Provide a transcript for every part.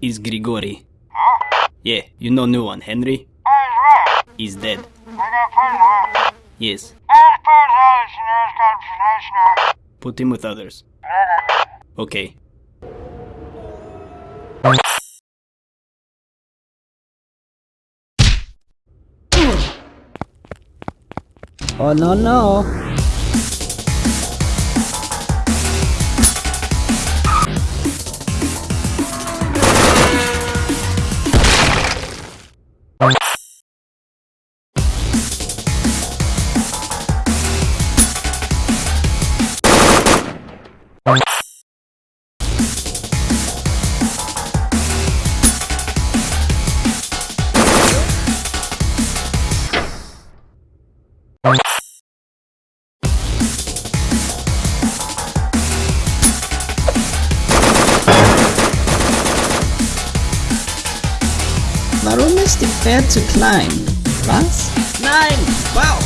is Grigori. Yeah, you know new one, Henry? He's dead. Yes. Put him with others. Okay. Oh no no! Warum Pferd zu klein? Was? Nein! Wow!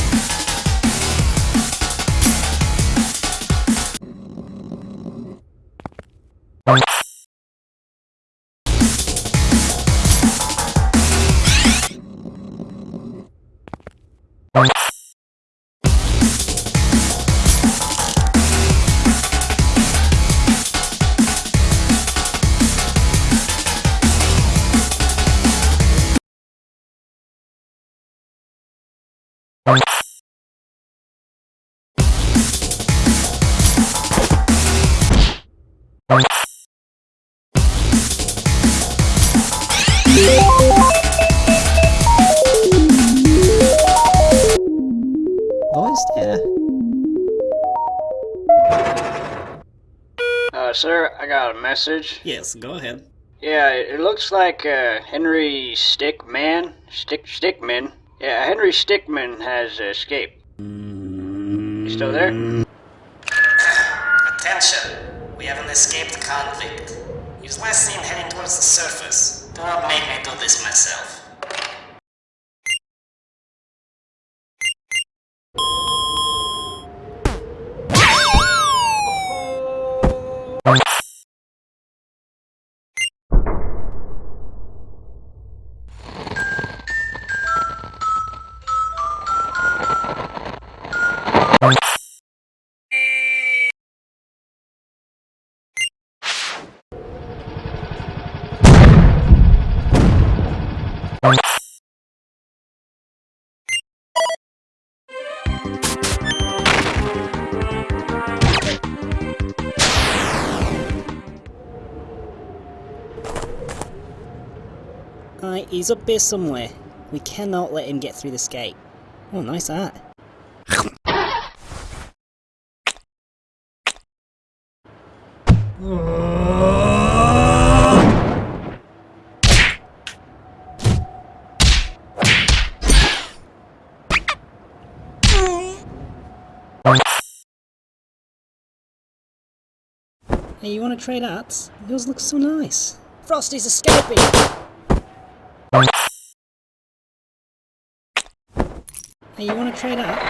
Wo ist er? Uh, sir, I got a message. Yes, go ahead. Yeah, it looks like uh, Henry Stickmin, Stick Stickmin. Yeah, Henry Stickmin has escaped. You still there? Attention! We have an escaped convict. He was last seen heading towards the surface. Do not make me do this myself. He's up there somewhere. We cannot let him get through this gate. Oh, nice art. Hey, you wanna trade arts? Yours looks so nice. Frosty's escaping! Hey, you wanna trade up?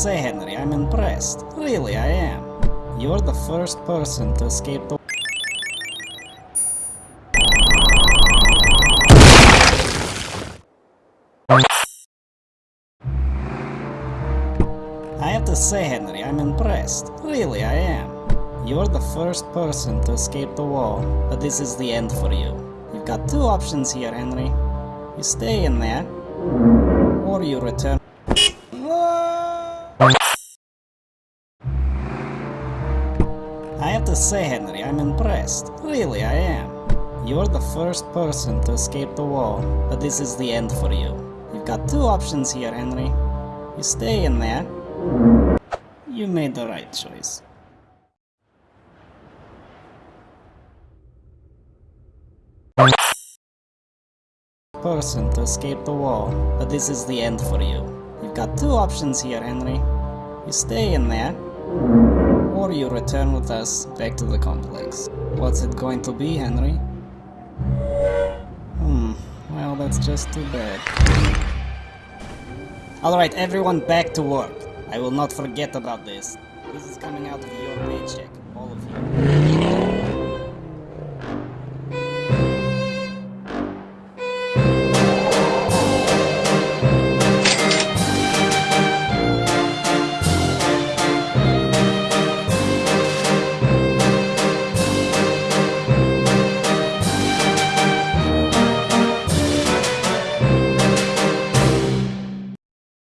Say, Henry, I'm impressed. Really, I am. You're the first person to escape the I have to say, Henry, I'm impressed. Really, I am. You're the first person to escape the wall, but this is the end for you. You've got two options here, Henry. You stay in there, or you return. I have to say, Henry, I'm impressed. Really, I am. You're the first person to escape the wall, but this is the end for you. Got two options here, Henry. You stay in there. You made the right choice. Person to escape the wall, but this is the end for you. You've got two options here, Henry. You stay in there, or you return with us back to the complex. What's it going to be, Henry? Hmm, well, that's just too bad. Alright, everyone back to work. I will not forget about this. This is coming out of your paycheck, all of you.